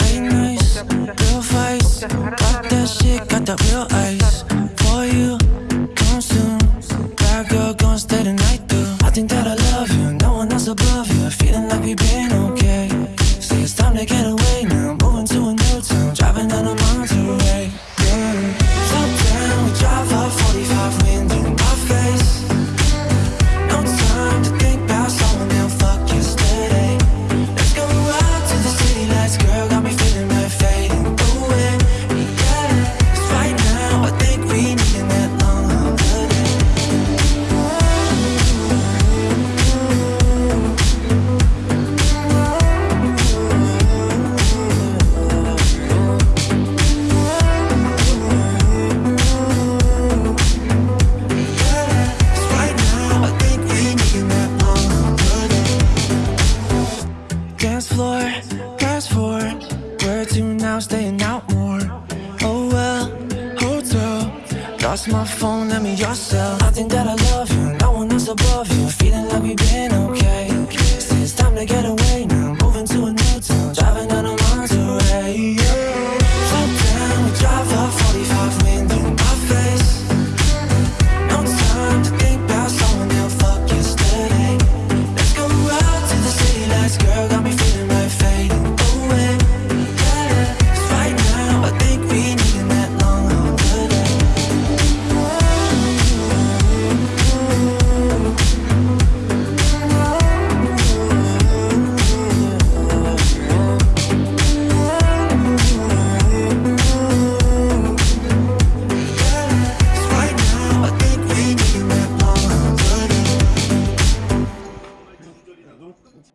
Late nights, real fights. Got that shit, got that real ice. For you, come soon. Bad girl, gonna stay the night through. I think that I love you, no one else above you. Feeling like we've been fast forward. Where to now? Staying out more. Oh well, hotel. Lost my phone, let me your cell. I think that I love you, no one else above you. Feeling like okay.